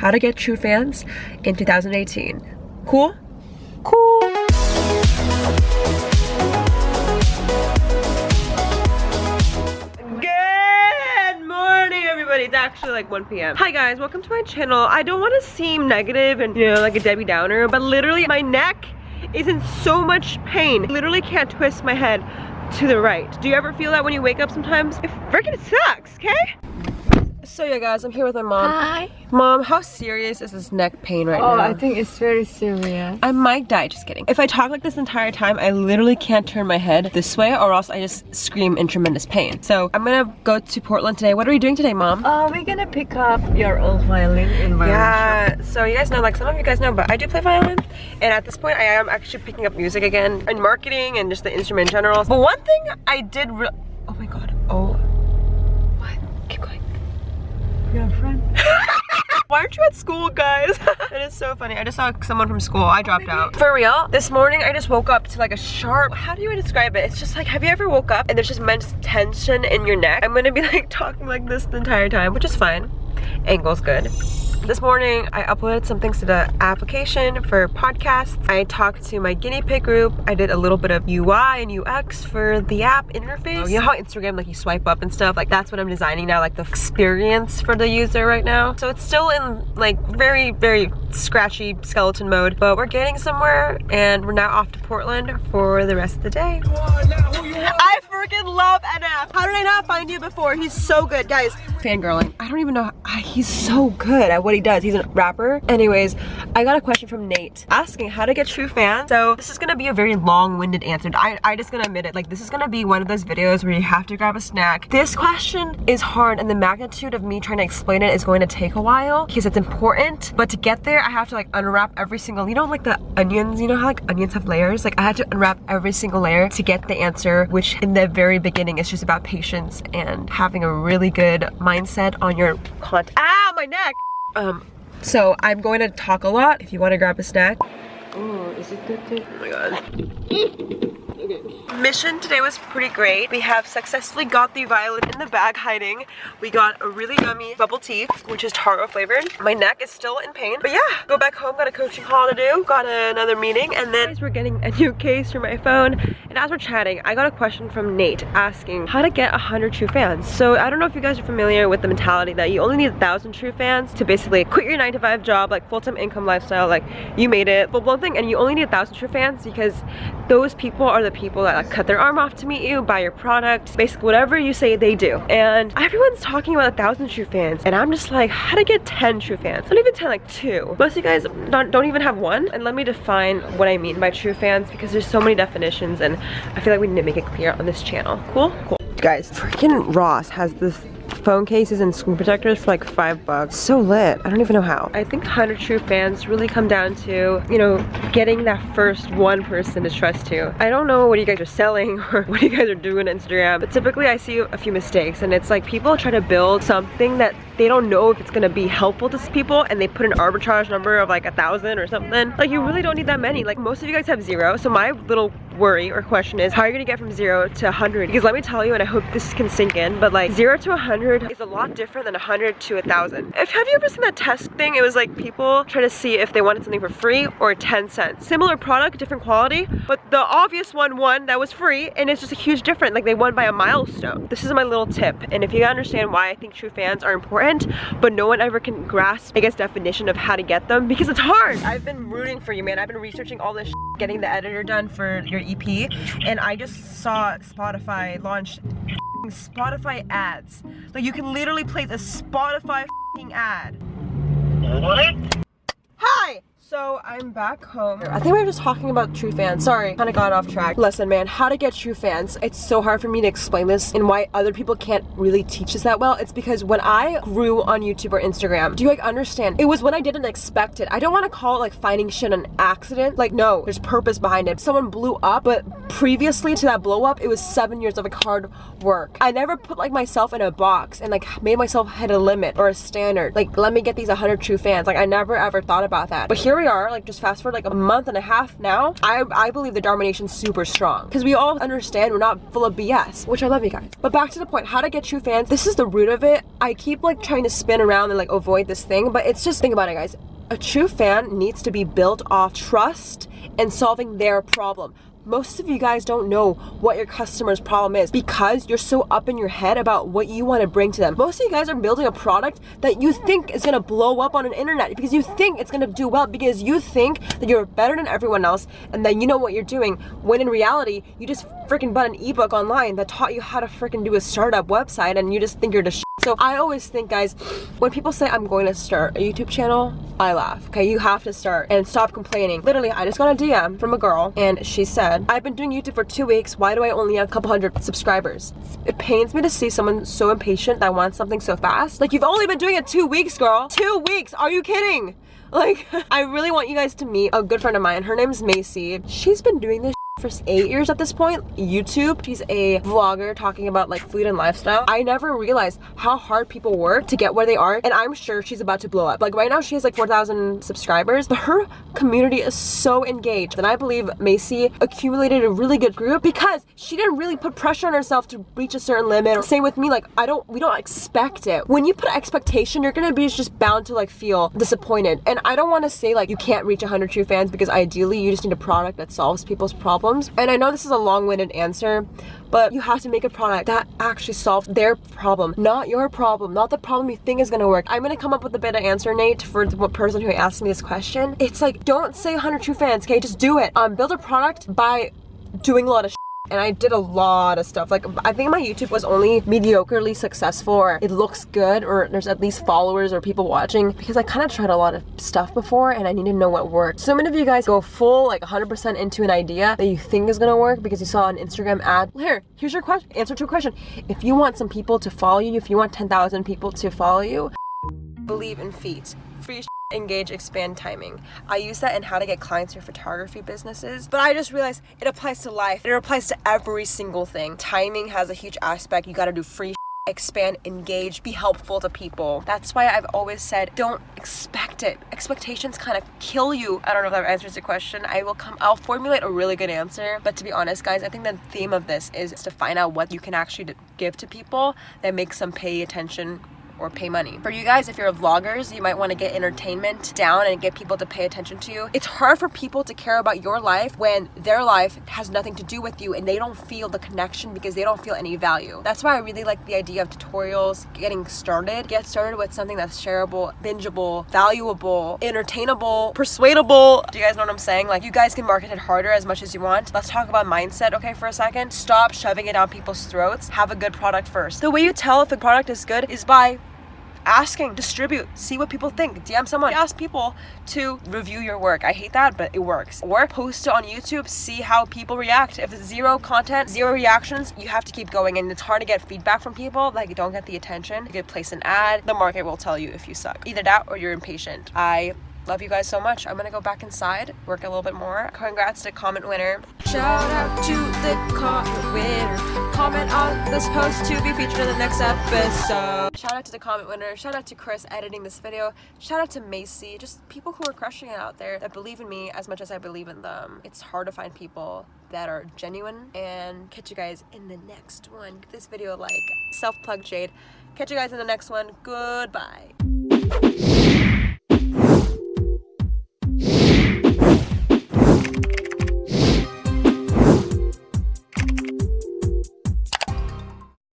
how to get true fans in 2018. Cool? Cool. Good morning, everybody. It's actually like 1 p.m. Hi guys, welcome to my channel. I don't want to seem negative and you know like a Debbie Downer, but literally my neck is in so much pain. literally can't twist my head to the right. Do you ever feel that when you wake up sometimes? It freaking sucks, okay? So yeah guys, I'm here with my mom. Hi. Mom, how serious is this neck pain right oh, now? I think it's very serious. I might die, just kidding. If I talk like this entire time, I literally can't turn my head this way or else I just scream in tremendous pain. So I'm gonna go to Portland today. What are we doing today, Mom? Uh, we're gonna pick up your old violin in my yeah, shop. so you guys know, like some of you guys know, but I do play violin. And at this point, I am actually picking up music again and marketing and just the instrument in general. But one thing I did oh my God, oh, what? Keep going. Your friend? Why aren't you at school, guys? it is so funny. I just saw someone from school. I dropped out. For real, this morning I just woke up to like a sharp, how do you describe it? It's just like, have you ever woke up and there's just immense tension in your neck? I'm gonna be like talking like this the entire time, which is fine. Angle's good. This morning, I uploaded some things to the application for podcasts. I talked to my guinea pig group. I did a little bit of UI and UX for the app interface. You know how Instagram, like you swipe up and stuff? Like that's what I'm designing now, like the experience for the user right now. So it's still in like very, very scratchy skeleton mode, but we're getting somewhere and we're now off to Portland for the rest of the day. I freaking love NF. How did I not find you before? He's so good, guys. Fangirling. I don't even know. He's so good at what he does. He's a rapper. Anyways, I got a question from Nate asking how to get true fans. So this is gonna be a very long-winded answer. I, I just gonna admit it. Like this is gonna be one of those videos where you have to grab a snack. This question is hard and the magnitude of me trying to explain it is going to take a while because it's important. But to get there, I have to like unwrap every single, you know like the onions, you know how like onions have layers? Like I had to unwrap every single layer to get the answer, which in the very beginning is just about patience and having a really good mindset on your content. Ah, my neck! Um, so I'm going to talk a lot if you want to grab a snack. Oh, is it good too? Oh my god. Mission today was pretty great. We have successfully got the violin in the bag hiding. We got a really yummy bubble tea, which is taro flavored. My neck is still in pain. But yeah, go back home, got a coaching call to do, got another meeting, and then we're getting a new case for my phone. And as we're chatting, I got a question from Nate asking how to get 100 true fans. So I don't know if you guys are familiar with the mentality that you only need thousand true fans to basically quit your nine to five job, like full-time income lifestyle, like you made it, full blown thing, and you only need thousand true fans because those people are the people that like cut their arm off to meet you, buy your product, basically whatever you say they do. And everyone's talking about thousand true fans and I'm just like, how to get 10 true fans? Not even 10, like two. Most of you guys don't, don't even have one. And let me define what I mean by true fans because there's so many definitions and I feel like we need to make it clear on this channel. Cool? Cool. Guys, freaking Ross has this phone cases and screen protectors for like five bucks. So lit. I don't even know how. I think 100 true fans really come down to, you know, getting that first one person to trust you. I don't know what you guys are selling or what you guys are doing on Instagram, but typically I see a few mistakes and it's like people try to build something that they don't know if it's gonna be helpful to people and they put an arbitrage number of like a thousand or something. Like you really don't need that many. Like most of you guys have zero. So my little worry or question is how are you gonna get from zero to 100? Because let me tell you, and I hope this can sink in, but like zero to 100 is a lot different than 100 to 1,000. If Have you ever seen that test thing? It was like people try to see if they wanted something for free or 10 cents. Similar product, different quality, but the obvious one won that was free and it's just a huge difference. Like they won by a milestone. This is my little tip. And if you understand why I think true fans are important, but no one ever can grasp, I guess, definition of how to get them because it's hard. I've been rooting for you, man. I've been researching all this getting the editor done for your EP and I just saw Spotify launch Spotify ads. Like you can literally place a Spotify ad. What? So I'm back home. I think we were just talking about true fans. Sorry, kind of got off track. Listen, man, how to get true fans. It's so hard for me to explain this and why other people can't really teach us that well. It's because when I grew on YouTube or Instagram, do you like understand? It was when I didn't expect it. I don't want to call it like finding shit an accident. Like no, there's purpose behind it. Someone blew up, but previously to that blow up, it was seven years of like hard work. I never put like myself in a box and like made myself hit a limit or a standard. Like let me get these 100 true fans. Like I never ever thought about that. But here we are, like just fast forward like a month and a half now, I, I believe the Dharma super strong. Because we all understand we're not full of BS, which I love you guys. But back to the point, how to get true fans. This is the root of it. I keep like trying to spin around and like avoid this thing, but it's just think about it guys. A true fan needs to be built off trust and solving their problem most of you guys don't know what your customer's problem is because you're so up in your head about what you want to bring to them. Most of you guys are building a product that you think is going to blow up on an internet because you think it's going to do well because you think that you're better than everyone else and that you know what you're doing when in reality you just freaking bought an ebook online that taught you how to freaking do a startup website and you just think you're the so I always think guys, when people say I'm going to start a YouTube channel, I laugh. Okay, you have to start and stop complaining. Literally, I just got a DM from a girl and she said, I've been doing YouTube for two weeks. Why do I only have a couple hundred subscribers? It pains me to see someone so impatient that wants something so fast. Like you've only been doing it two weeks, girl. Two weeks. Are you kidding? Like, I really want you guys to meet a good friend of mine. Her name's Macy. She's been doing this for eight years at this point youtube she's a vlogger talking about like food and lifestyle. I never realized how hard people work to get where they are and i'm sure she's about to blow up. Like right now she has like 4,000 subscribers but her community is so engaged and i believe macy accumulated a really good group because she didn't really put pressure on herself to reach a certain limit. Same with me like i don't we don't expect it. When you put expectation you're gonna be just bound to like feel disappointed. And i don't want to say like you can't reach 100 true fans because ideally you just need a product that solves people's problems problems. And I know this is a long-winded answer, but you have to make a product that actually solves their problem, not your problem, not the problem you think is gonna work. I'm gonna come up with a better answer, Nate, for the person who asked me this question. It's like, don't say 100 true fans, okay? Just do it. Um, build a product by doing a lot of and I did a lot of stuff. Like, I think my YouTube was only mediocrely successful or it looks good or there's at least followers or people watching because I kind of tried a lot of stuff before and I need to know what worked. So many of you guys go full, like 100% into an idea that you think is gonna work because you saw an Instagram ad. Here, here's your question, answer to a question. If you want some people to follow you, if you want 10,000 people to follow you, believe in feet. Free engage expand timing. I use that in how to get clients for photography businesses but i just realized it applies to life. It applies to every single thing. Timing has a huge aspect. You got to do free expand engage be helpful to people. That's why i've always said don't expect it. Expectations kind of kill you. I don't know if that answers the question. I will come i'll formulate a really good answer but to be honest guys i think the theme of this is to find out what you can actually give to people that makes them pay attention or pay money. For you guys, if you're vloggers, you might want to get entertainment down and get people to pay attention to you. It's hard for people to care about your life when their life has nothing to do with you and they don't feel the connection because they don't feel any value. That's why I really like the idea of tutorials getting started. Get started with something that's shareable, bingeable, valuable, entertainable, persuadable. Do you guys know what I'm saying? Like you guys can market it harder as much as you want. Let's talk about mindset, okay, for a second. Stop shoving it down people's throats. Have a good product first. The way you tell if a product is good is by asking, distribute, see what people think. DM someone, ask people to review your work. I hate that, but it works. Or post it on YouTube, see how people react. If it's zero content, zero reactions, you have to keep going. And it's hard to get feedback from people, like you don't get the attention. You could place an ad, the market will tell you if you suck. Either that or you're impatient. I love you guys so much. I'm gonna go back inside, work a little bit more. Congrats to comment winner. Shout out to the comment winner. Comment on this post to be featured in the next episode. Shout out to the comment winner. Shout out to Chris editing this video. Shout out to Macy. Just people who are crushing it out there that believe in me as much as I believe in them. It's hard to find people that are genuine and catch you guys in the next one. Give this video a like. Self-plug Jade. Catch you guys in the next one. Goodbye.